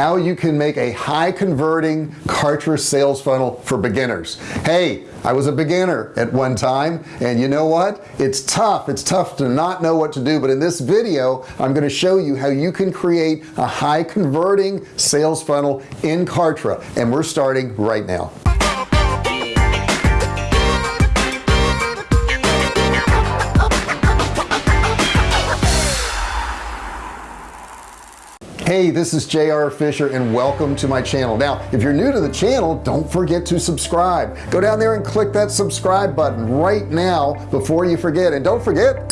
how you can make a high converting Kartra sales funnel for beginners. Hey I was a beginner at one time and you know what? It's tough. It's tough to not know what to do but in this video I'm going to show you how you can create a high converting sales funnel in Kartra and we're starting right now hey this is JR Fisher and welcome to my channel. Now if you're new to the channel don't forget to subscribe. Go down there and click that subscribe button right now before you forget. And don't forget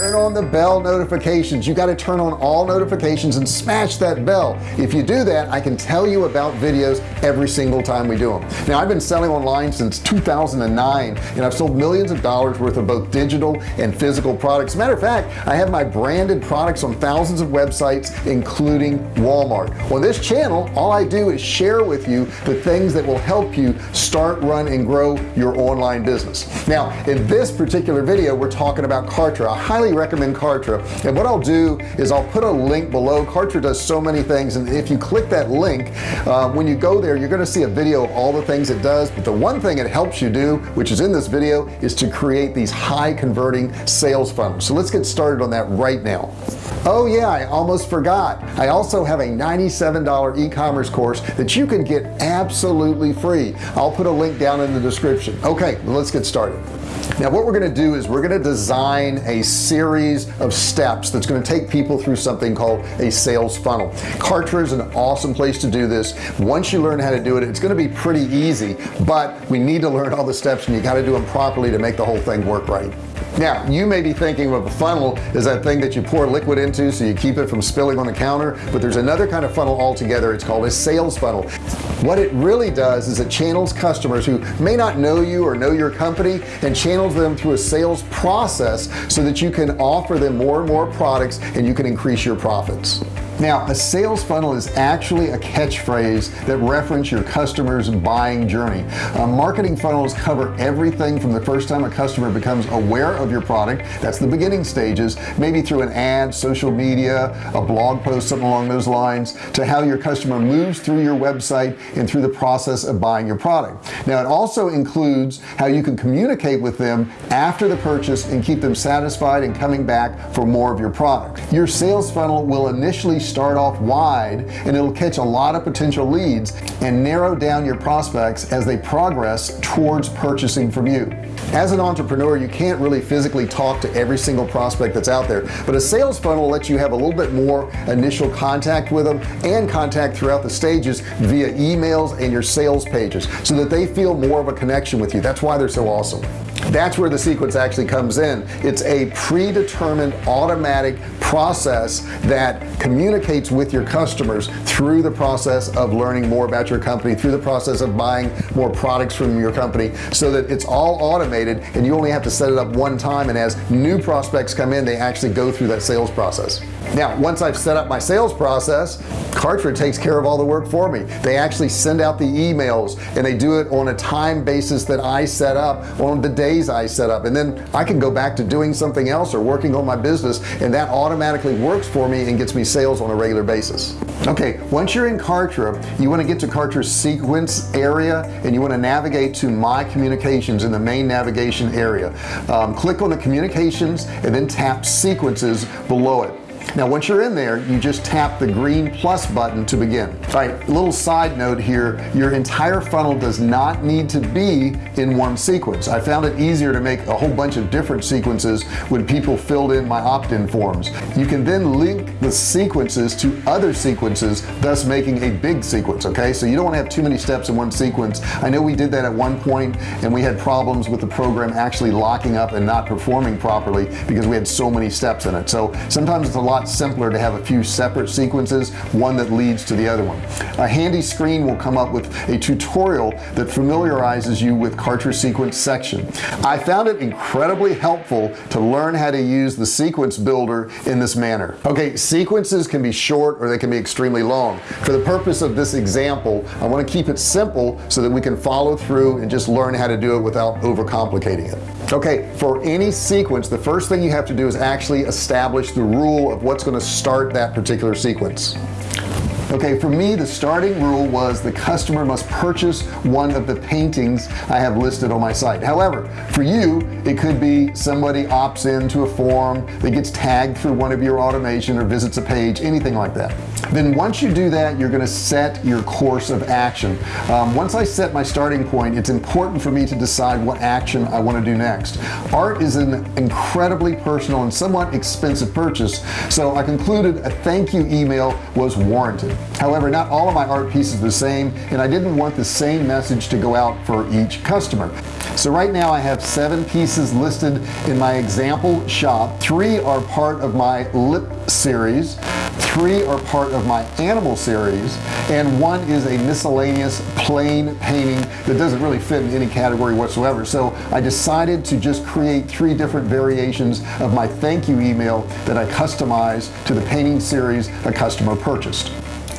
turn on the bell notifications. You got to turn on all notifications and smash that bell. If you do that I can tell you about videos every single time we do them now I've been selling online since 2009 and I've sold millions of dollars worth of both digital and physical products. Matter of fact I have my branded products on thousands of websites including Walmart. On this channel all I do is share with you the things that will help you start run and grow your online business. Now in this particular video we're talking about Kartra a highly highly recommend Kartra. And what I'll do is I'll put a link below. Kartra does so many things and if you click that link uh, when you go there you're gonna see a video of all the things it does. But the one thing it helps you do which is in this video is to create these high converting sales funnels. So let's get started on that right now. Oh yeah I almost forgot. I also have a $97 e-commerce course that you can get absolutely free. I'll put a link down in the description. Okay let's get started now what we're going to do is we're going to design a series of steps that's going to take people through something called a sales funnel. Kartra is an awesome place to do this. Once you learn how to do it it's going to be pretty easy but we need to learn all the steps and you got to do them properly to make the whole thing work right now you may be thinking of a funnel is that thing that you pour liquid into so you keep it from spilling on the counter but there's another kind of funnel altogether. It's called a sales funnel. What it really does is it channels customers who may not know you or know your company and channels them through a sales process so that you can offer them more and more products and you can increase your profits now a sales funnel is actually a catchphrase that reference your customers buying journey. Uh, marketing funnels cover everything from the first time a customer becomes aware of your product that's the beginning stages maybe through an ad social media a blog post something along those lines to how your customer moves through your website and through the process of buying your product. Now it also includes how you can communicate with them after the purchase and keep them satisfied and coming back for more of your product. Your sales funnel will initially start off wide and it'll catch a lot of potential leads and narrow down your prospects as they progress towards purchasing from you. As an entrepreneur you can't really physically talk to every single prospect that's out there but a sales funnel lets you have a little bit more initial contact with them and contact throughout the stages via emails and your sales pages so that they feel more of a connection with you. That's why they're so awesome that's where the sequence actually comes in. It's a predetermined automatic process that communicates with your customers through the process of learning more about your company through the process of buying more products from your company so that it's all automated and you only have to set it up one time and as new prospects come in they actually go through that sales process now once I've set up my sales process Kartra takes care of all the work for me. They actually send out the emails and they do it on a time basis that I set up on the days I set up. And then I can go back to doing something else or working on my business and that automatically works for me and gets me sales on a regular basis. Okay once you're in Kartra you want to get to Kartra's sequence area and you want to navigate to my communications in the main navigation area. Um, click on the communications and then tap sequences below it now once you're in there you just tap the green plus button to begin. All right little side note here. Your entire funnel does not need to be in one sequence. I found it easier to make a whole bunch of different sequences when people filled in my opt-in forms. You can then link the sequences to other sequences thus making a big sequence okay? So you don't want to have too many steps in one sequence. I know we did that at one point and we had problems with the program actually locking up and not performing properly because we had so many steps in it. So sometimes it's a lot lot simpler to have a few separate sequences one that leads to the other one. A handy screen will come up with a tutorial that familiarizes you with Kartra's sequence section. I found it incredibly helpful to learn how to use the sequence builder in this manner. Okay sequences can be short or they can be extremely long. For the purpose of this example I want to keep it simple so that we can follow through and just learn how to do it without overcomplicating it. Okay for any sequence the first thing you have to do is actually establish the rule of what's going to start that particular sequence okay for me the starting rule was the customer must purchase one of the paintings I have listed on my site. However for you it could be somebody opts into a form that gets tagged through one of your automation or visits a page anything like that. Then once you do that you're going to set your course of action. Um, once I set my starting point it's important for me to decide what action I want to do next. Art is an incredibly personal and somewhat expensive purchase so I concluded a thank you email was warranted however not all of my art pieces are the same and I didn't want the same message to go out for each customer. So right now I have seven pieces listed in my example shop. Three are part of my lip series. Three are part of my animal series. And one is a miscellaneous plain painting that doesn't really fit in any category whatsoever. So I decided to just create three different variations of my thank you email that I customized to the painting series a customer purchased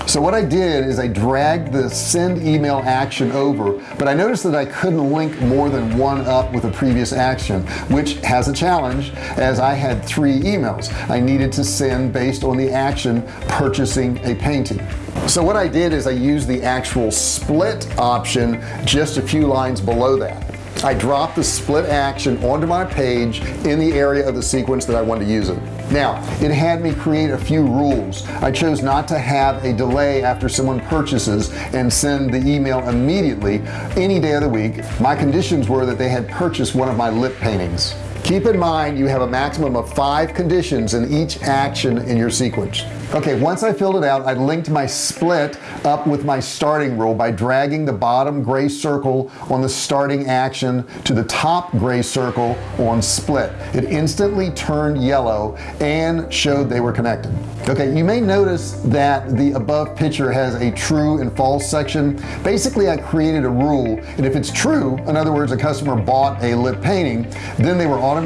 so what I did is I dragged the send email action over but I noticed that I couldn't link more than one up with a previous action which has a challenge as I had three emails. I needed to send based on the action purchasing a painting. So what I did is I used the actual split option just a few lines below that. I dropped the split action onto my page in the area of the sequence that I wanted to use it now it had me create a few rules. I chose not to have a delay after someone purchases and send the email immediately. Any day of the week my conditions were that they had purchased one of my lip paintings keep in mind you have a maximum of five conditions in each action in your sequence. Okay once I filled it out I linked my split up with my starting rule by dragging the bottom gray circle on the starting action to the top gray circle on split. It instantly turned yellow and showed they were connected. Okay you may notice that the above picture has a true and false section. Basically I created a rule and if it's true in other words a customer bought a lip painting then they were automatically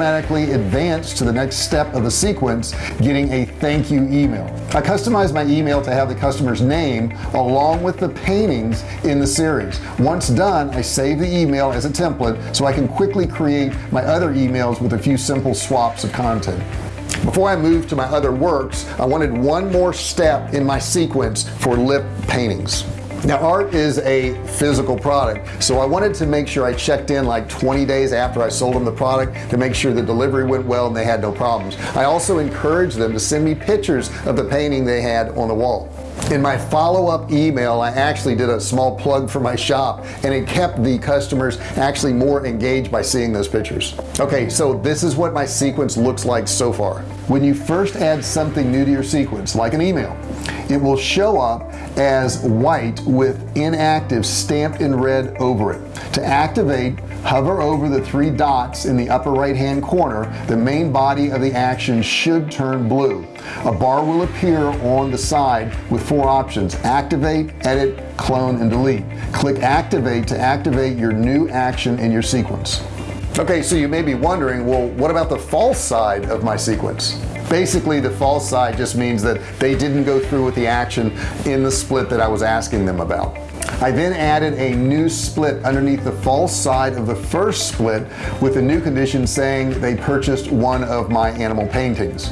advanced to the next step of the sequence getting a thank you email. I customized my email to have the customer's name along with the paintings in the series. Once done I save the email as a template so I can quickly create my other emails with a few simple swaps of content. Before I move to my other works I wanted one more step in my sequence for lip paintings now art is a physical product so I wanted to make sure I checked in like 20 days after I sold them the product to make sure the delivery went well and they had no problems. I also encouraged them to send me pictures of the painting they had on the wall. In my follow-up email I actually did a small plug for my shop and it kept the customers actually more engaged by seeing those pictures. Okay so this is what my sequence looks like so far. When you first add something new to your sequence like an email it will show up as white with inactive stamped in red over it. To activate hover over the three dots in the upper right hand corner. The main body of the action should turn blue. A bar will appear on the side with four options activate edit clone and delete. Click activate to activate your new action in your sequence. Okay so you may be wondering well what about the false side of my sequence basically the false side just means that they didn't go through with the action in the split that I was asking them about. I then added a new split underneath the false side of the first split with a new condition saying they purchased one of my animal paintings.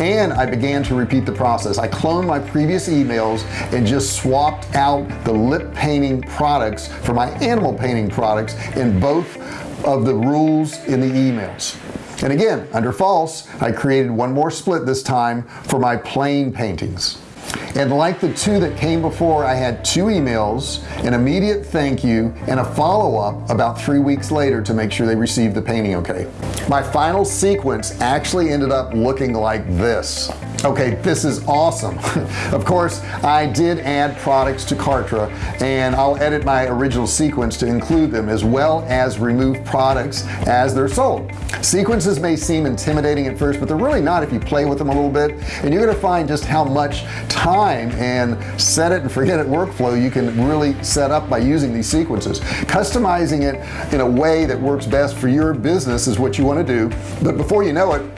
And I began to repeat the process. I cloned my previous emails and just swapped out the lip painting products for my animal painting products in both of the rules in the emails and again under false I created one more split this time for my plain paintings. And like the two that came before I had two emails an immediate thank you and a follow-up about three weeks later to make sure they received the painting okay. My final sequence actually ended up looking like this okay this is awesome. Of course I did add products to Kartra and I'll edit my original sequence to include them as well as remove products as they're sold. Sequences may seem intimidating at first but they're really not if you play with them a little bit. And you're gonna find just how much time and set it and forget it workflow you can really set up by using these sequences. Customizing it in a way that works best for your business is what you want to do. But before you know it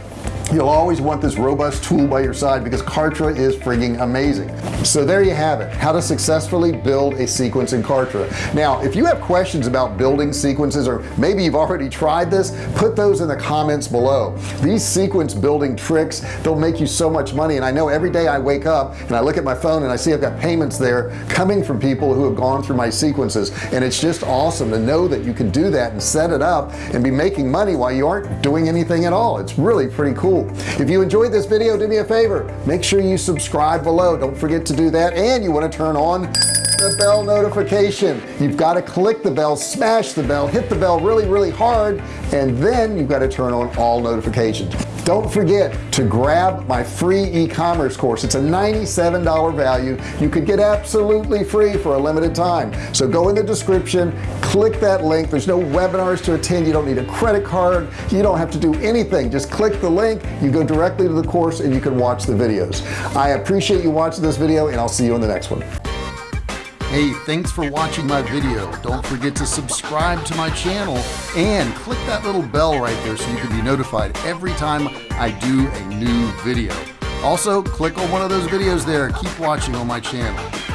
you'll always want this robust tool by your side because Kartra is frigging amazing. So there you have it how to successfully build a sequence in Kartra. Now if you have questions about building sequences or maybe you've already tried this put those in the comments below. These sequence building tricks they'll make you so much money and I know every day I wake up and I look at my phone and I see I've got payments there coming from people who have gone through my sequences. And it's just awesome to know that you can do that and set it up and be making money while you aren't doing anything at all. It's really pretty cool. If you enjoyed this video do me a favor. Make sure you subscribe below. Don't forget to do that. And you want to turn on the bell notification. You've got to click the bell smash the bell hit the bell really really hard and then you've got to turn on all notifications don't forget to grab my free e-commerce course. It's a $97 value. You could get absolutely free for a limited time. So go in the description click that link. There's no webinars to attend. You don't need a credit card. You don't have to do anything. Just click the link. You go directly to the course and you can watch the videos. I appreciate you watching this video and I'll see you in the next one hey thanks for watching my video. Don't forget to subscribe to my channel and click that little bell right there so you can be notified every time I do a new video. Also click on one of those videos there. Keep watching on my channel